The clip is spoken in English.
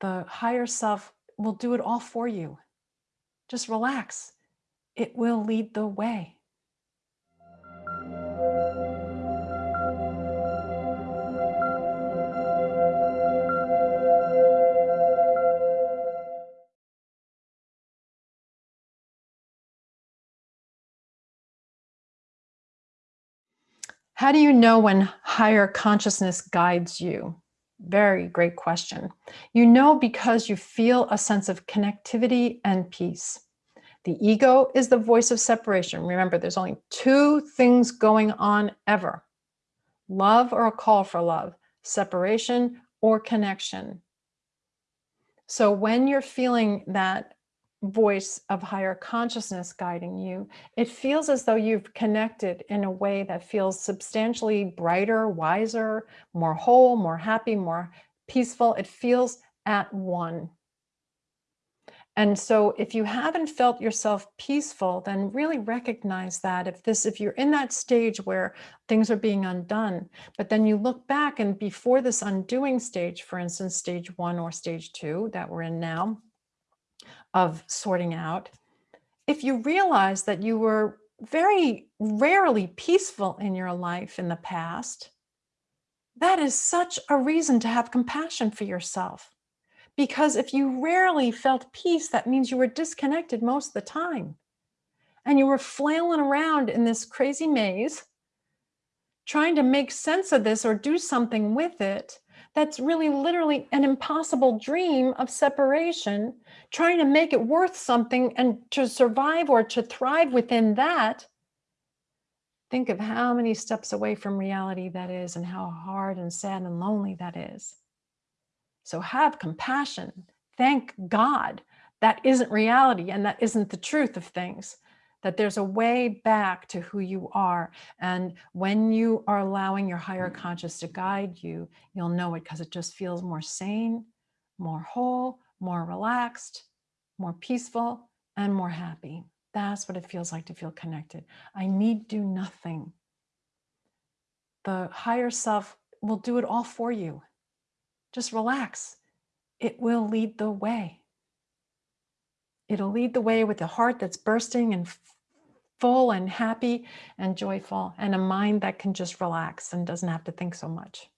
The higher self will do it all for you. Just relax. It will lead the way. How do you know when higher consciousness guides you? Very great question. You know because you feel a sense of connectivity and peace. The ego is the voice of separation. Remember, there's only two things going on ever. Love or a call for love, separation or connection. So when you're feeling that voice of higher consciousness guiding you, it feels as though you've connected in a way that feels substantially brighter, wiser, more whole, more happy, more peaceful. It feels at one. And so if you haven't felt yourself peaceful, then really recognize that if this, if you're in that stage where things are being undone, but then you look back and before this undoing stage, for instance, stage one or stage two that we're in now, of sorting out, if you realize that you were very rarely peaceful in your life in the past, that is such a reason to have compassion for yourself. Because if you rarely felt peace, that means you were disconnected most of the time. And you were flailing around in this crazy maze, trying to make sense of this or do something with it that's really literally an impossible dream of separation, trying to make it worth something and to survive or to thrive within that, think of how many steps away from reality that is and how hard and sad and lonely that is. So have compassion. Thank God that isn't reality and that isn't the truth of things that there's a way back to who you are. And when you are allowing your higher conscious to guide you, you'll know it because it just feels more sane, more whole, more relaxed, more peaceful, and more happy. That's what it feels like to feel connected. I need do nothing. The higher self will do it all for you. Just relax. It will lead the way. It'll lead the way with a heart that's bursting and full and happy and joyful and a mind that can just relax and doesn't have to think so much.